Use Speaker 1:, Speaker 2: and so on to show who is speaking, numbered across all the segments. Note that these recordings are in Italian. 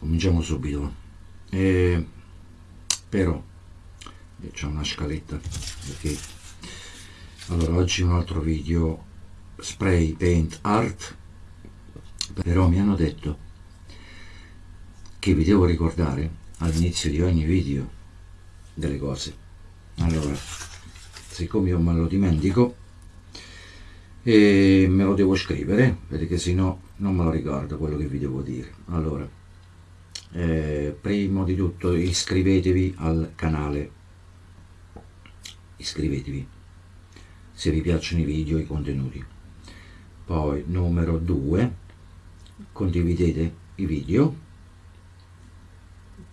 Speaker 1: cominciamo subito. Eh, però eh, c'è una scaletta ok? Allora oggi un altro video spray paint art. Però mi hanno detto che vi devo ricordare all'inizio di ogni video delle cose. Allora siccome io me lo dimentico e me lo devo scrivere perché se no non me lo ricordo quello che vi devo dire. Allora eh, prima di tutto iscrivetevi al canale iscrivetevi se vi piacciono i video i contenuti poi numero 2 condividete i video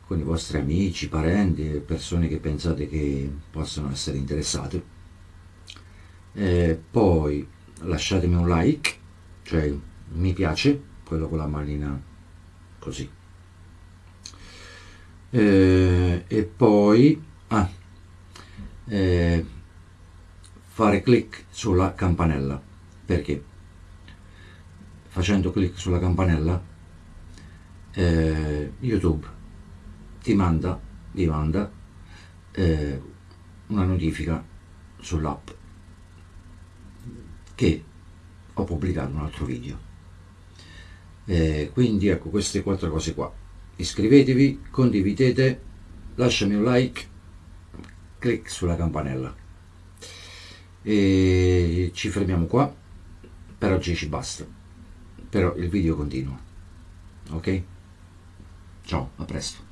Speaker 1: con i vostri amici, parenti, persone che pensate che possano essere interessate. E poi lasciatemi un like, cioè mi piace, quello con la manina così. E, e poi ah, eh, fare clic sulla campanella, perché facendo clic sulla campanella eh, YouTube ti manda, vi manda eh, una notifica sull'app che ho pubblicato un altro video. Eh, quindi ecco queste quattro cose qua. Iscrivetevi, condividete, lasciami un like, clic sulla campanella. E ci fermiamo qua. Per oggi ci basta. Però il video continua. Ok? Ciao, a presto.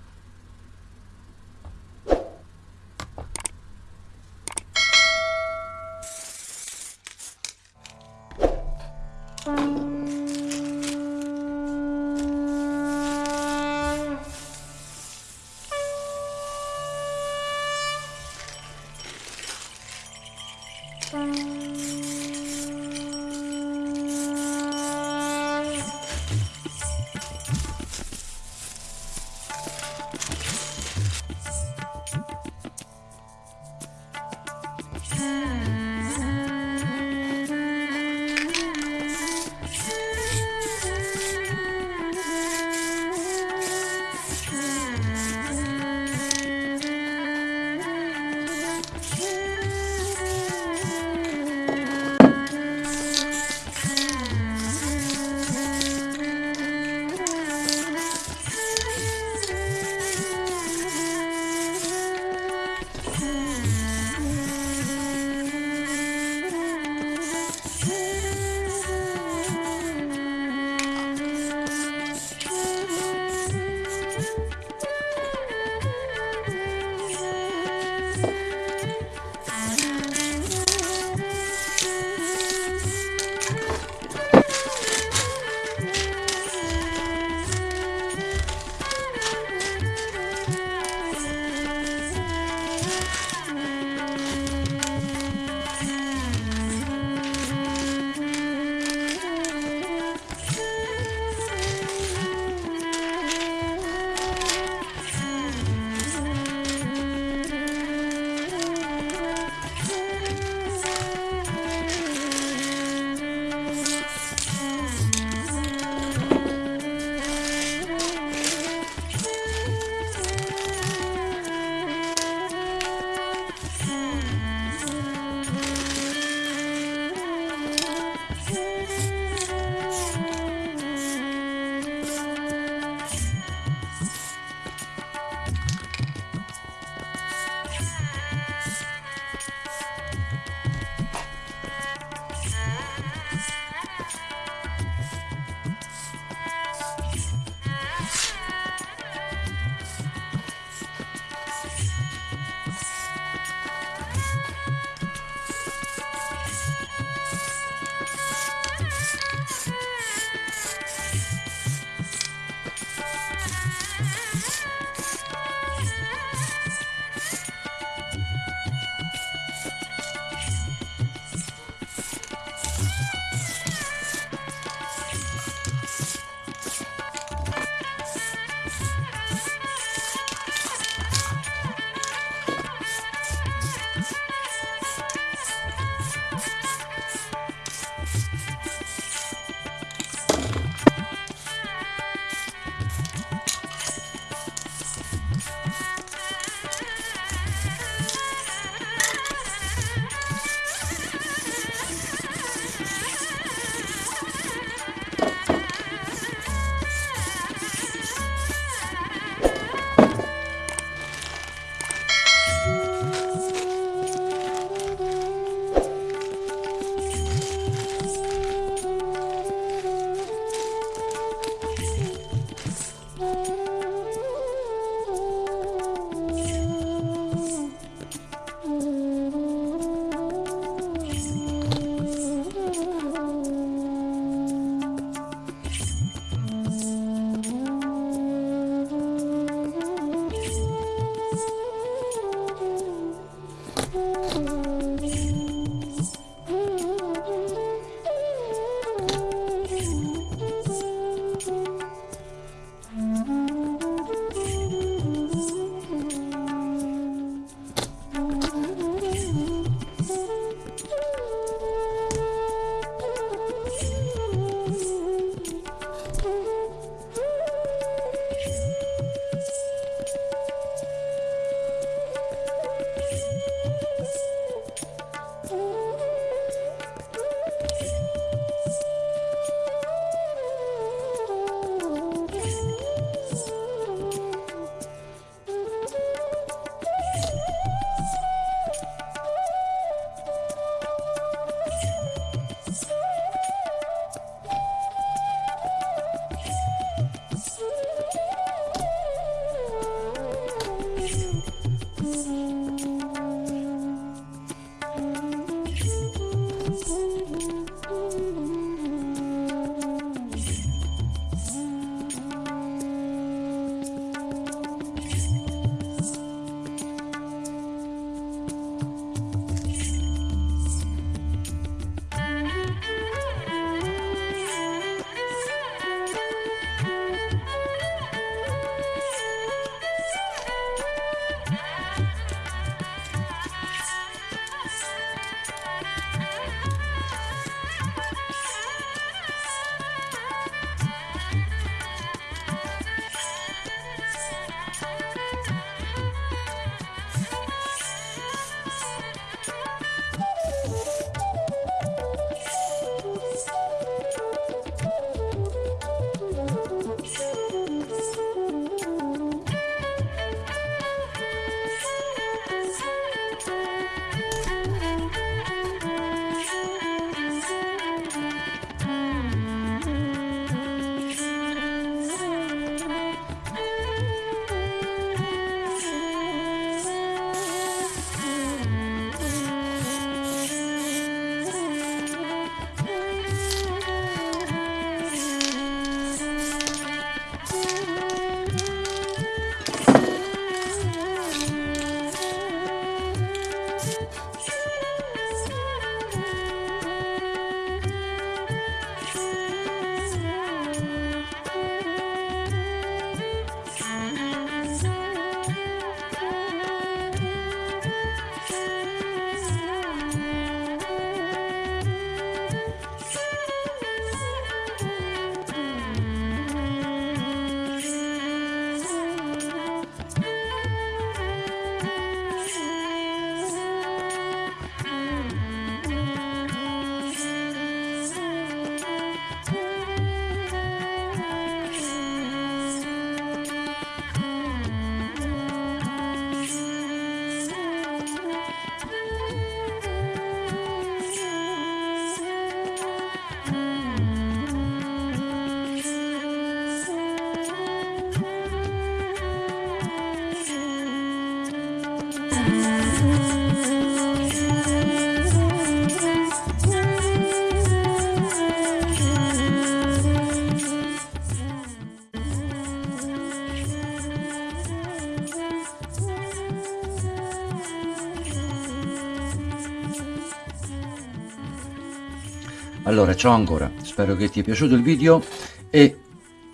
Speaker 1: Allora ciao ancora. Spero che ti è piaciuto il video e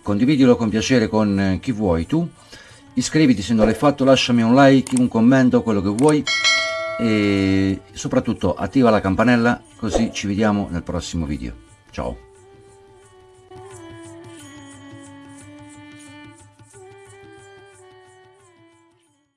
Speaker 1: condividilo con piacere con chi vuoi tu. Iscriviti se non l'hai fatto lasciami un like un commento quello che vuoi. E soprattutto attiva la campanella così ci vediamo nel prossimo video. Ciao